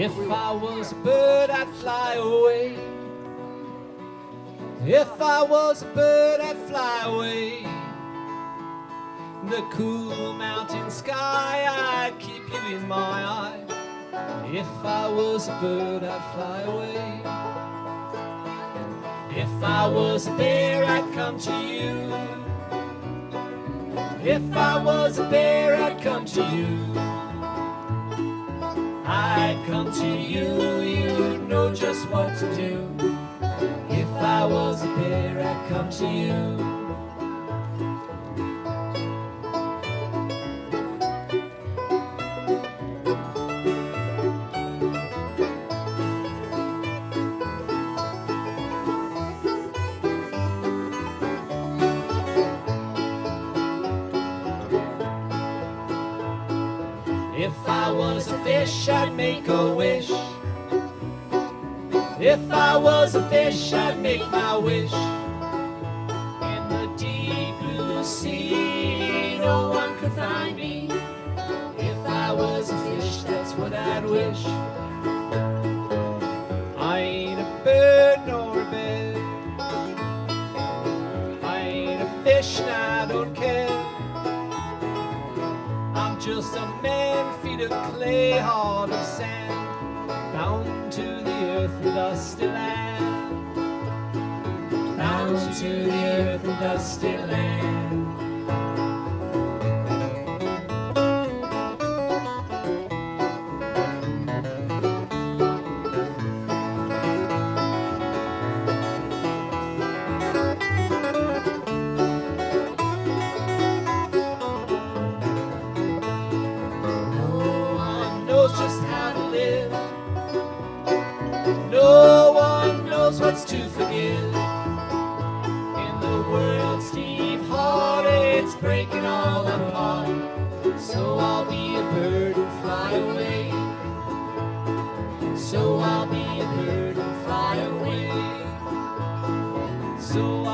If I was a bird, I'd fly away. If I was a bird, I'd fly away. The cool mountain sky, I'd keep you in my eye. If I was a bird, I'd fly away. If I was a bear, I'd come to you. If I was a bear, I'd come to you. I'd come to you, you'd know just what to do. If I was a bear, I'd come to you. If I was a fish, I'd make a wish. If I was a fish, I'd make my wish. In the deep blue sea, no one could find me. If I was a fish, that's what I'd wish. I ain't a bird nor a. I ain't a fish and I don't care. Just a man, feet of clay, heart of sand, bound to the earth and dusty land. Bound to the earth and dusty land. What's to forgive. In the world's deep heart, it's breaking all apart. So I'll be a bird and fly away. So I'll be a bird and fly away. So I'll